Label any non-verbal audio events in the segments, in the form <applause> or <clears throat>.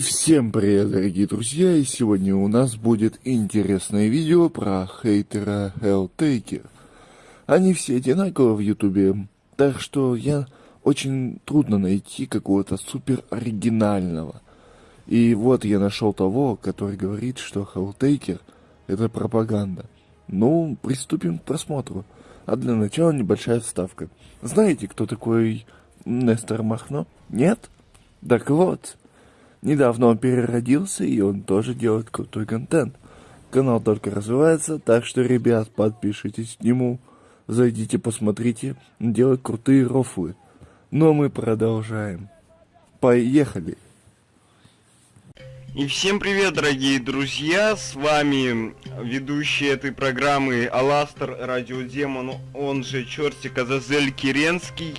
Всем привет, дорогие друзья, и сегодня у нас будет интересное видео про хейтера Helltaker. Они все одинаковые в ютубе, так что я очень трудно найти какого-то супер оригинального. И вот я нашел того, который говорит, что Helltaker это пропаганда. Ну, приступим к просмотру. А для начала небольшая вставка. Знаете, кто такой Нестор Махно? Нет? Так вот, недавно он переродился, и он тоже делает крутой контент. Канал только развивается, так что, ребят, подпишитесь к нему, зайдите, посмотрите, делает крутые рофлы. Но мы продолжаем. Поехали! И всем привет, дорогие друзья, с вами ведущий этой программы Аластер Радиодемон, он же Чертик Азазель Киренский.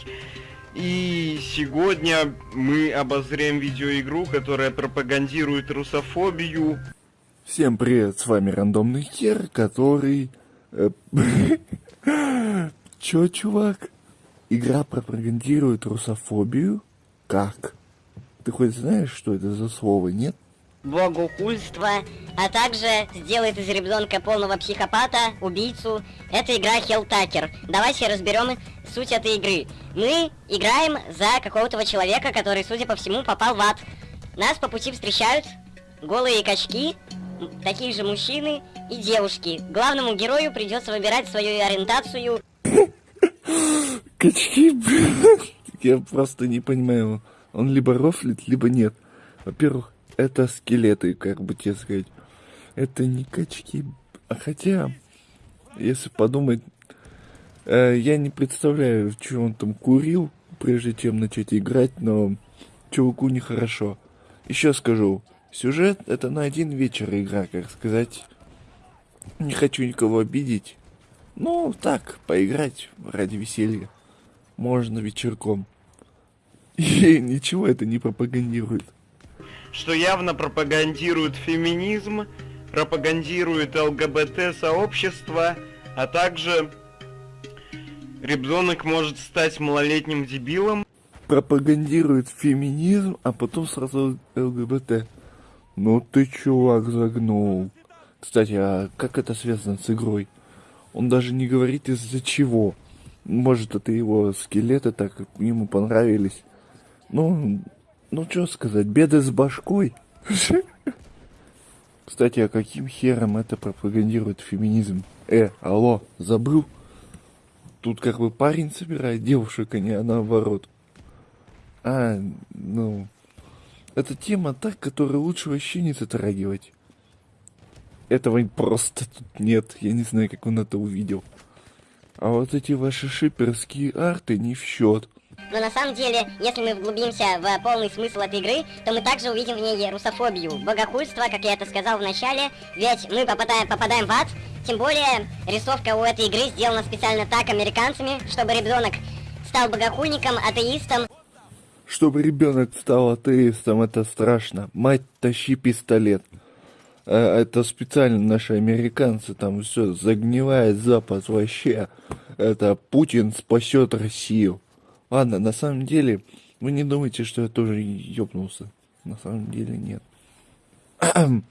И сегодня мы обозрем видеоигру, которая пропагандирует русофобию. Всем привет, с вами Рандомный Хер, который... Э, <laughs> Чё, чувак? Игра пропагандирует русофобию? Как? Ты хоть знаешь, что это за слово, нет? Богохульство, а также сделает из ребенка полного психопата, убийцу. Это игра Helltaker. Давайте разберем суть этой игры. Мы играем за какого-то человека, который, судя по всему, попал в ад. Нас по пути встречают голые качки, такие же мужчины и девушки. Главному герою придется выбирать свою ориентацию. <laughs> Качки, <laughs> Я просто не понимаю. Он либо рофлит, либо нет. Во-первых, это скелеты, как бы тебе сказать. Это не качки. А хотя, если подумать, э, я не представляю, что он там курил, прежде чем начать играть, но чуваку нехорошо. Еще скажу, сюжет это на один вечер игра, как сказать. Не хочу никого обидеть. Ну, так, поиграть ради веселья. Можно вечерком. <laughs> И ничего это не пропагандирует что явно пропагандирует феминизм, пропагандирует ЛГБТ-сообщество, а также ребенок может стать малолетним дебилом. Пропагандирует феминизм, а потом сразу ЛГБТ. Ну ты, чувак, загнул. Кстати, а как это связано с игрой? Он даже не говорит из-за чего. Может, это его скелеты так ему понравились. Ну, ну, что сказать, беды с башкой. Кстати, а каким хером это пропагандирует феминизм? Э, алло, забыл? Тут как бы парень собирает девушек, а не наоборот. А, ну... Это тема так, которую лучше вообще не затрагивать. Этого просто тут нет. Я не знаю, как он это увидел. А вот эти ваши шиперские арты не в счет. Но на самом деле, если мы вглубимся в полный смысл этой игры, то мы также увидим в ней русофобию, богохульство, как я это сказал в начале, ведь мы попадаем, попадаем в ад, тем более рисовка у этой игры сделана специально так американцами, чтобы ребенок стал богохульником, атеистом. Чтобы ребенок стал атеистом, это страшно. Мать, тащи пистолет. А, это специально наши американцы, там все загнивает Запад вообще. Это Путин спасет Россию. Ладно, на самом деле, вы не думайте, что я тоже ёбнулся. На самом деле нет. <clears throat>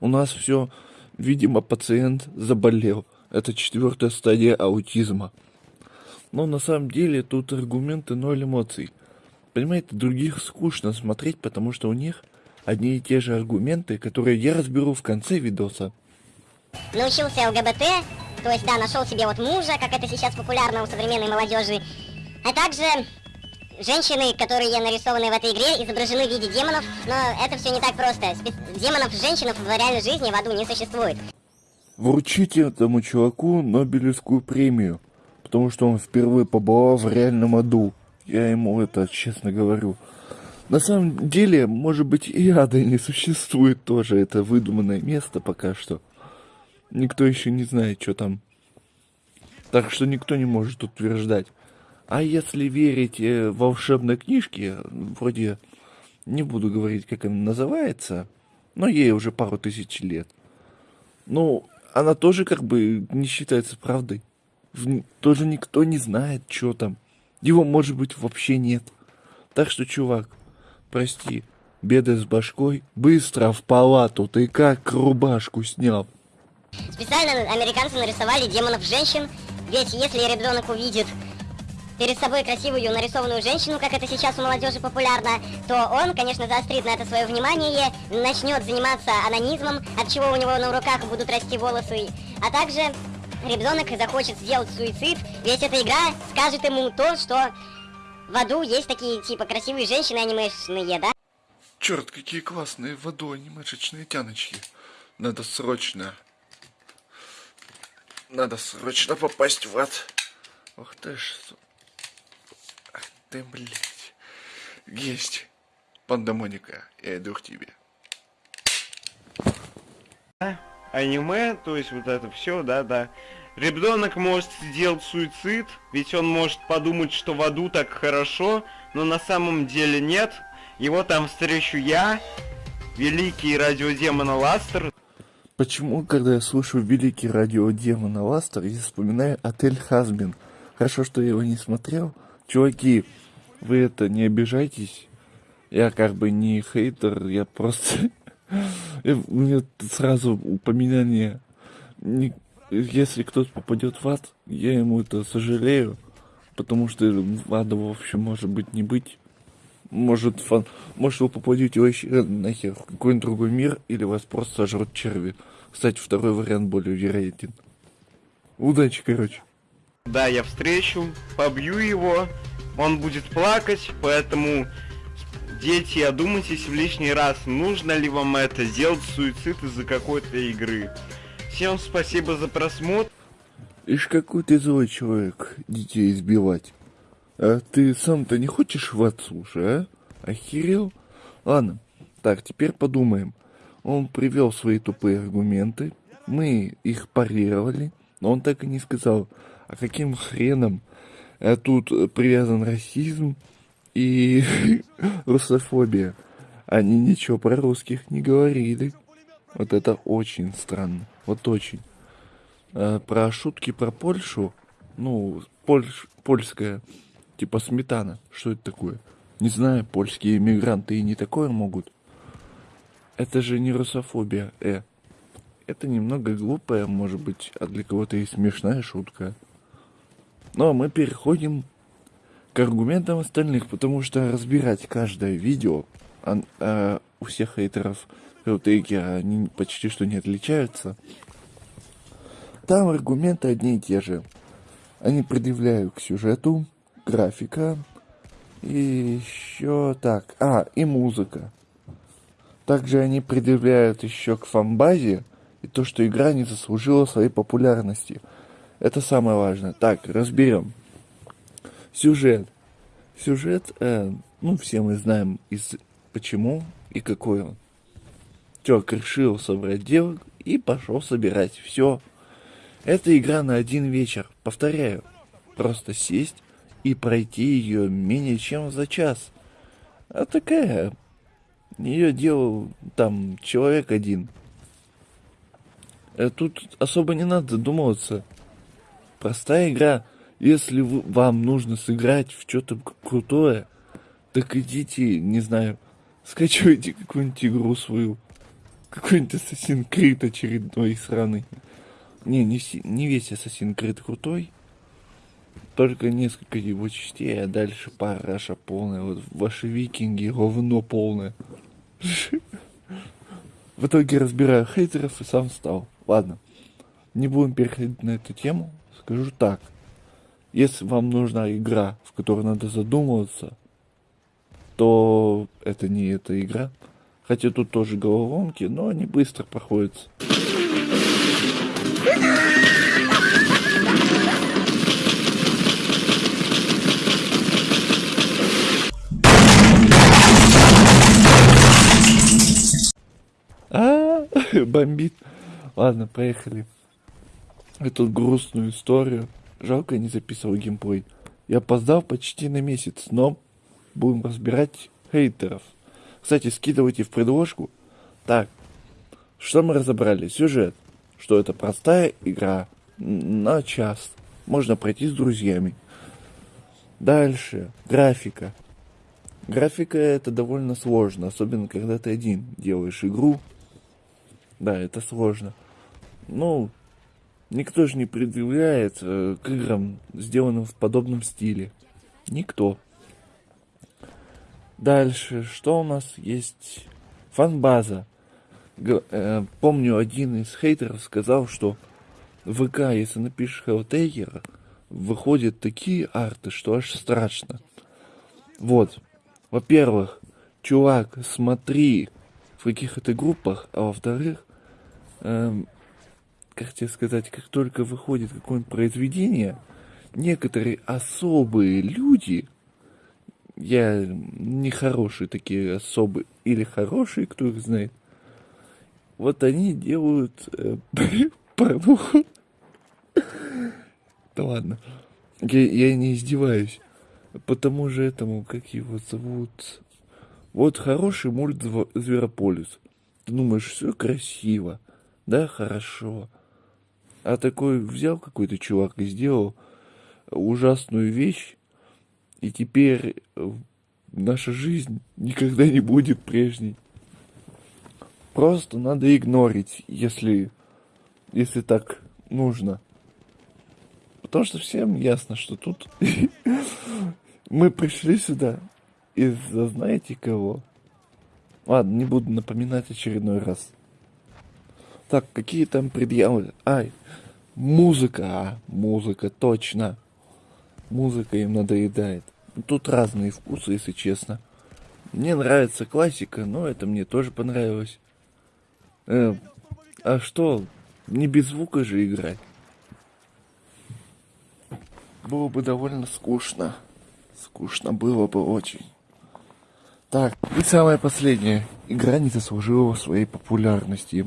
У нас все, видимо, пациент заболел. Это четвертая стадия аутизма. Но на самом деле тут аргументы ноль эмоций. Понимаете, других скучно смотреть, потому что у них одни и те же аргументы, которые я разберу в конце видоса. Научился ЛГБТ, то есть, да, нашел себе вот мужа, как это сейчас популярно у современной молодежи, а также женщины, которые нарисованы в этой игре, изображены в виде демонов, но это все не так просто. Демонов женщинов в реальной жизни в аду не существует. Вручите этому чуваку Нобелевскую премию, потому что он впервые побывал в реальном аду. Я ему это честно говорю. На самом деле, может быть, и ада не существует тоже. Это выдуманное место пока что. Никто еще не знает, что там. Так что никто не может утверждать. А если верить э, волшебной книжке, вроде не буду говорить, как она называется, но ей уже пару тысяч лет. Ну, она тоже как бы не считается правдой. Тоже никто не знает, что там. Его, может быть, вообще нет. Так что, чувак, прости, беды с башкой? Быстро в палату, ты как рубашку снял? Специально американцы нарисовали демонов женщин, ведь если ребенок увидит перед собой красивую нарисованную женщину, как это сейчас у молодежи популярно, то он, конечно, заострит на это свое внимание, начнет заниматься анонизмом, от чего у него на руках будут расти волосы, а также ребенок захочет сделать суицид, ведь эта игра скажет ему то, что в аду есть такие, типа, красивые женщины анимешные, да? Черт, какие классные в аду анимешечные тяночки. Надо срочно... Надо срочно попасть в ад. Ох ты ж... Ты, блядь. Есть. Пандамоника, я иду к тебе. Аниме, то есть вот это все, да-да. Ребенок может сделать суицид, ведь он может подумать, что в аду так хорошо, но на самом деле нет. Его там встречу я, великий радиодемон Ластер. Почему, когда я слышу великий радиодемон Ластер, я вспоминаю отель Хазбин? Хорошо, что я его не смотрел. Чуваки, вы это не обижайтесь. Я как бы не хейтер, я просто... <laughs> У меня сразу упоминание... Если кто-то попадет в ад, я ему это сожалею, потому что ада, в общем, может быть не быть. Может, фан... Может, вы попадете вообще нахер в какой-нибудь другой мир, или вас просто сожрут черви. Кстати, второй вариант более вероятен. Удачи, короче. Да, я встречу, побью его, он будет плакать, поэтому дети, одумайтесь в лишний раз, нужно ли вам это, сделать суицид из-за какой-то игры. Всем спасибо за просмотр. Ишь, какой ты злой человек, детей избивать. А ты сам-то не хочешь в ад, слушай, а? Охерел? Ладно, так, теперь подумаем. Он привел свои тупые аргументы, мы их парировали, но он так и не сказал, а каким хреном а тут привязан расизм и <laughs> русофобия. Они ничего про русских не говорили. Вот это очень странно. Вот очень. А про шутки про Польшу, ну, польш, польская, типа сметана. Что это такое? Не знаю, польские иммигранты и не такое могут. Это же не русофобия, э. Это немного глупая, может быть, а для кого-то и смешная шутка. Но мы переходим к аргументам остальных, потому что разбирать каждое видео а, а, у всех хейтеров Хелтейкера они почти что не отличаются. Там аргументы одни и те же. Они предъявляют к сюжету, графика и еще так. А, и музыка. Также они предъявляют еще к фанбазе и то, что игра не заслужила своей популярности. Это самое важное. Так, разберем. Сюжет. Сюжет, э, ну, все мы знаем, из почему и какой он. Тёк решил собрать девок и пошел собирать. Все. Это игра на один вечер. Повторяю. Просто сесть и пройти ее менее чем за час. А такая. Ее делал там человек один. Э, тут особо не надо задумываться. Простая игра. Если вам нужно сыграть в что-то крутое, так идите, не знаю, скачивайте какую-нибудь игру свою. Какой-нибудь Assassin's Creed очередной сраный. Не, не, не весь Assassin's Creed крутой. Только несколько его частей, а дальше параша полная. Вот ваши викинги говно полное. В итоге разбираю хейтеров и сам стал. Ладно, не будем переходить на эту тему. Скажу так. Если вам нужна игра, в которой надо задумываться, то это не эта игра. Хотя тут тоже головоломки, но они быстро проходятся. А, <laughs> бомбит. Ладно, поехали. Эту грустную историю. Жалко, не записывал геймплей. Я опоздал почти на месяц, но будем разбирать хейтеров. Кстати, скидывайте в предложку. Так, что мы разобрали? Сюжет. Что это простая игра на час. Можно пройти с друзьями. Дальше. Графика. Графика это довольно сложно, особенно когда ты один делаешь игру. Да, это сложно. Ну, никто же не предъявляет э, к играм, сделанным в подобном стиле. Никто. Дальше, что у нас есть? Фанбаза. Г э, помню, один из хейтеров сказал, что в ВК, если напишешь Helltaker, выходят такие арты, что аж страшно. Вот. Во-первых, чувак, смотри, в каких это группах, а во-вторых, эм, как тебе сказать, как только выходит какое-нибудь произведение, некоторые особые люди, я нехорошие такие особые, или хорошие, кто их знает, вот они делают э, <laughs> порнуху. Да ладно. Я, я не издеваюсь. Потому же этому, как его зовут... Вот хороший мульт Зверополис. Ты думаешь, все красиво. Да, хорошо. А такой взял какой-то чувак и сделал ужасную вещь, и теперь э, наша жизнь никогда не будет прежней. Просто надо игнорить, если, если так нужно. Потому что всем ясно, что тут <laughs> мы пришли сюда из-за знаете кого. Ладно, не буду напоминать очередной раз. Так, какие там предъявы? Ай, музыка, а, музыка, точно. Музыка им надоедает. Тут разные вкусы, если честно. Мне нравится классика, но это мне тоже понравилось. Э, а что, не без звука же играть? Было бы довольно скучно. Скучно было бы очень. Так, и самое последнее. Игра не заслужила своей популярности.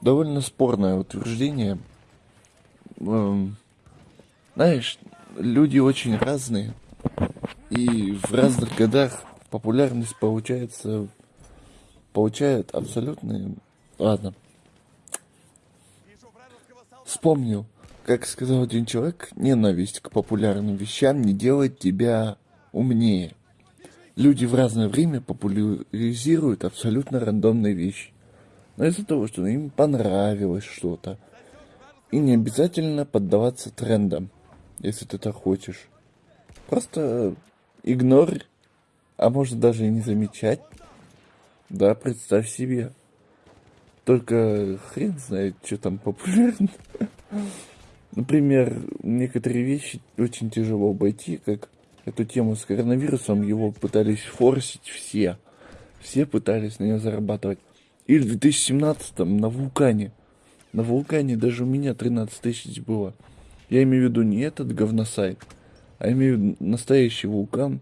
Довольно спорное утверждение. Эм, знаешь, люди очень разные. И в разных годах популярность получается получает абсолютно... Ладно. Вспомнил, как сказал один человек, ненависть к популярным вещам не делает тебя умнее. Люди в разное время популяризируют абсолютно рандомные вещи. Но из-за того, что им понравилось что-то. И не обязательно поддаваться трендам, если ты так хочешь. Просто игнорь, а может даже и не замечать да, представь себе. Только хрен знает, что там популярно. <laughs> Например, некоторые вещи очень тяжело обойти, как эту тему с коронавирусом, его пытались форсить все. Все пытались на нее зарабатывать. И в 2017-м на вулкане. На вулкане даже у меня 13 тысяч было. Я имею в виду не этот говносайт, а имею в виду настоящий вулкан.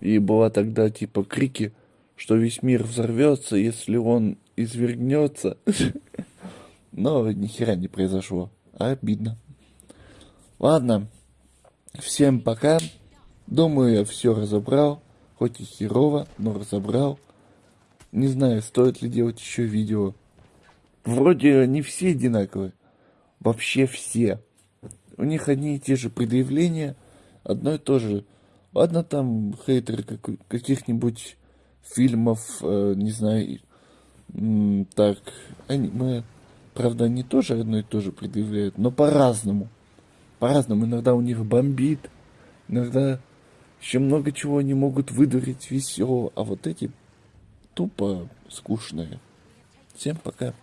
И была тогда типа крики что весь мир взорвется, если он извергнется. Но ни хера не произошло. Обидно. Ладно. Всем пока. Думаю, я все разобрал. Хоть и херово, но разобрал. Не знаю, стоит ли делать еще видео. Вроде не все одинаковые. Вообще все. У них одни и те же предъявления. Одно и то же. Ладно, там хейтеры каких-нибудь фильмов, э, не знаю, так, аниме. Правда, они тоже одно и то же предъявляют, но по-разному. По-разному. Иногда у них бомбит, иногда еще много чего они могут выдурить веселого, а вот эти тупо скучные. Всем пока.